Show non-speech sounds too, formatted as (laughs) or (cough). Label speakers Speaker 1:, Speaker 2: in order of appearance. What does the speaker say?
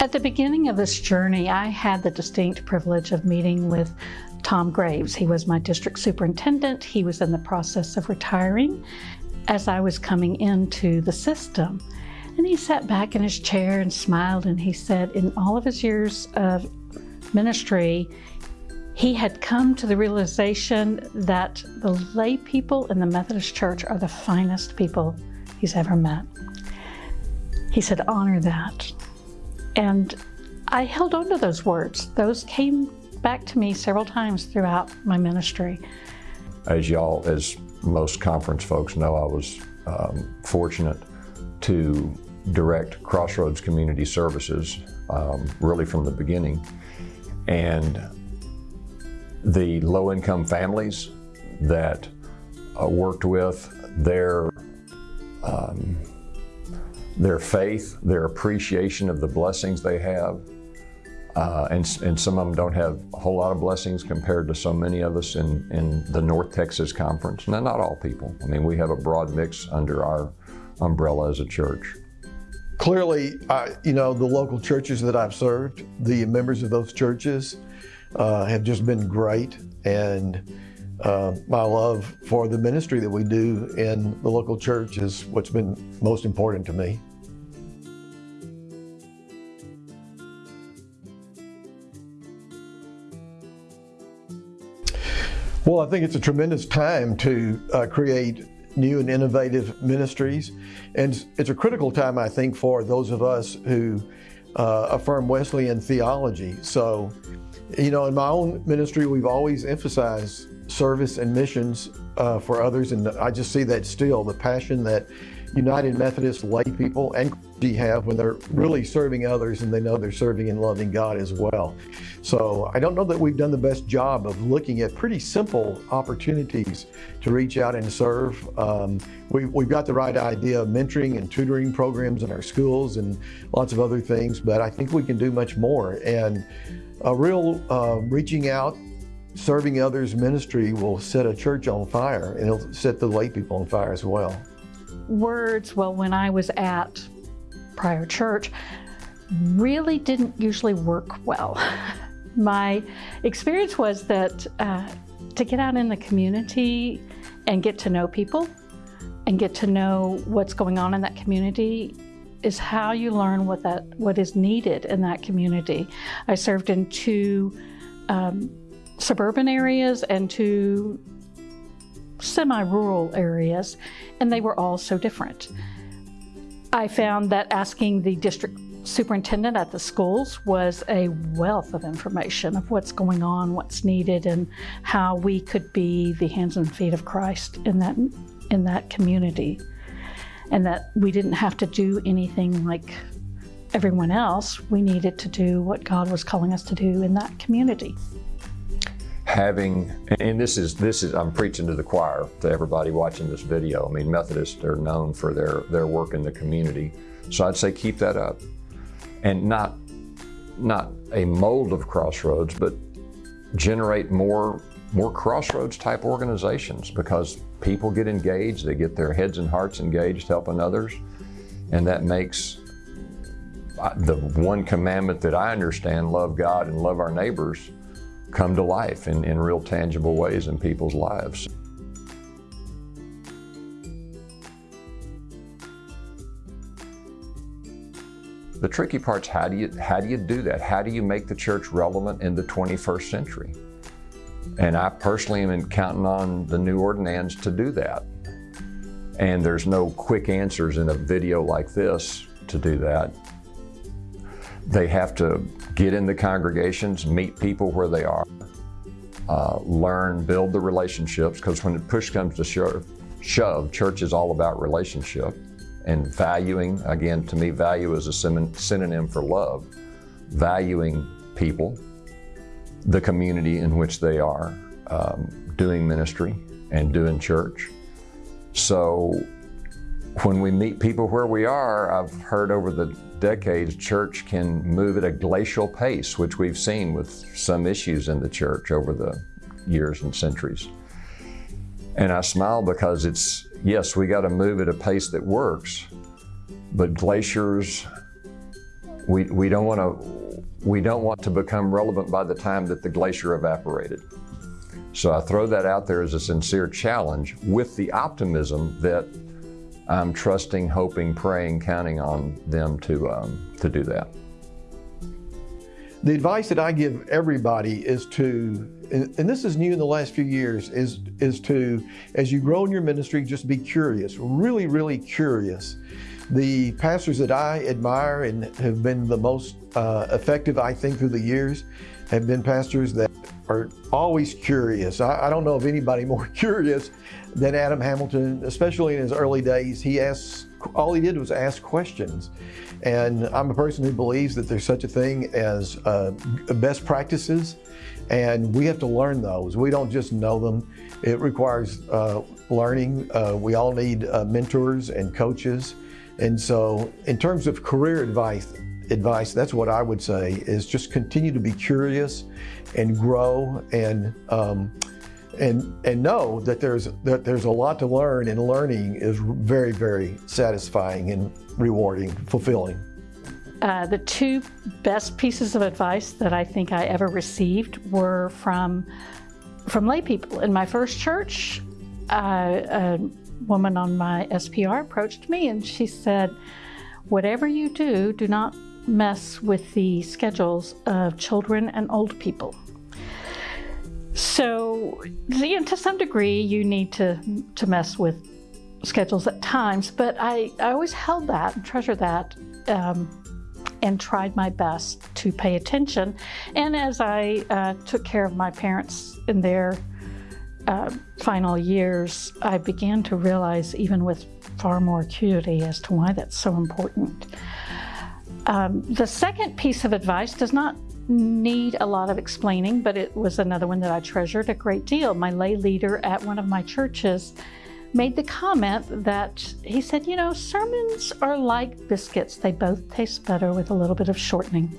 Speaker 1: At the beginning of this journey, I had the distinct privilege of meeting with Tom Graves. He was my district superintendent. He was in the process of retiring as I was coming into the system. And he sat back in his chair and smiled and he said, in all of his years of ministry, he had come to the realization that the lay people in the Methodist Church are the finest people he's ever met. He said, honor that. And I held on to those words. Those came back to me several times throughout my ministry.
Speaker 2: As y'all, as most conference folks know, I was um, fortunate to direct Crossroads Community Services um, really from the beginning. And the low-income families that uh, worked with, their, um, their faith, their appreciation of the blessings they have, uh, and, and some of them don't have a whole lot of blessings compared to so many of us in, in the North Texas Conference. Now, not all people. I mean, we have a broad mix under our umbrella as a church.
Speaker 3: Clearly, uh, you know, the local churches that I've served, the members of those churches uh, have just been great. And uh, my love for the ministry that we do in the local church is what's been most important to me. Well, I think it's a tremendous time to uh, create new and innovative ministries. And it's a critical time, I think, for those of us who uh, affirm Wesleyan theology. So, you know, in my own ministry, we've always emphasized service and missions uh, for others. And I just see that still, the passion that United Methodist lay people and clergy have when they're really serving others and they know they're serving and loving God as well. So I don't know that we've done the best job of looking at pretty simple opportunities to reach out and serve. Um, we, we've got the right idea of mentoring and tutoring programs in our schools and lots of other things, but I think we can do much more. And a real uh, reaching out serving others ministry will set a church on fire and it'll set the lay people on fire as well
Speaker 1: words, well, when I was at prior church, really didn't usually work well. (laughs) My experience was that uh, to get out in the community and get to know people and get to know what's going on in that community is how you learn what that what is needed in that community. I served in two um, suburban areas and to semi-rural areas, and they were all so different. I found that asking the district superintendent at the schools was a wealth of information of what's going on, what's needed, and how we could be the hands and feet of Christ in that, in that community. And that we didn't have to do anything like everyone else. We needed to do what God was calling us to do in that community
Speaker 2: having, and this is, this is, I'm preaching to the choir, to everybody watching this video. I mean, Methodists are known for their, their work in the community. So I'd say keep that up. And not, not a mold of Crossroads, but generate more, more Crossroads type organizations because people get engaged, they get their heads and hearts engaged helping others. And that makes uh, the one commandment that I understand, love God and love our neighbors, come to life in, in real tangible ways in people's lives. The tricky part's how do you how do you do that? How do you make the church relevant in the 21st century? And I personally am counting on the new ordinands to do that. And there's no quick answers in a video like this to do that. They have to get in the congregations, meet people where they are, uh, learn, build the relationships, because when push comes to shove, shove, church is all about relationship and valuing, again, to me, value is a synonym for love, valuing people, the community in which they are, um, doing ministry and doing church. So when we meet people where we are, I've heard over the decades, church can move at a glacial pace, which we've seen with some issues in the church over the years and centuries. And I smile because it's, yes, we got to move at a pace that works, but glaciers we, we don't want to we don't want to become relevant by the time that the glacier evaporated. So I throw that out there as a sincere challenge with the optimism that I'm trusting, hoping, praying, counting on them to, um, to do that.
Speaker 3: The advice that I give everybody is to, and, this is new in the last few years, is, is to, as you grow in your ministry, just be curious, really, really curious. The pastors that I admire and have been the most uh, effective, I think, through the years have been pastors that are always curious. I, I, don't know of anybody (laughs) more curious than Adam Hamilton, especially in his early days. He asks, all he did was ask questions. And I'm a person who believes that there's such a thing as uh, best practices, and we have to learn those. We don't just know them. It requires uh, learning. Uh, we all need uh, mentors and coaches. And so in terms of career advice, advice, that's what I would say, is just continue to be curious and grow and um, and and know that there's that there's a lot to learn and learning is very very satisfying and rewarding fulfilling
Speaker 1: uh, the two best pieces of advice that I think I ever received were from from lay people in my first church uh, a woman on my SPR approached me and she said whatever you do do not mess with the schedules of children and old people. So, you know, to some degree, you need to, to mess with schedules at times, but I, I always held that and treasured that um, and tried my best to pay attention. And as I uh, took care of my parents in their uh, final years, I began to realize, even with far more acuity, as to why that's so important. Um, the second piece of advice does not need a lot of explaining, but it was another one that I treasured a great deal. My lay leader at one of my churches made the comment that he said, you know, sermons are like biscuits. They both taste better with a little bit of shortening.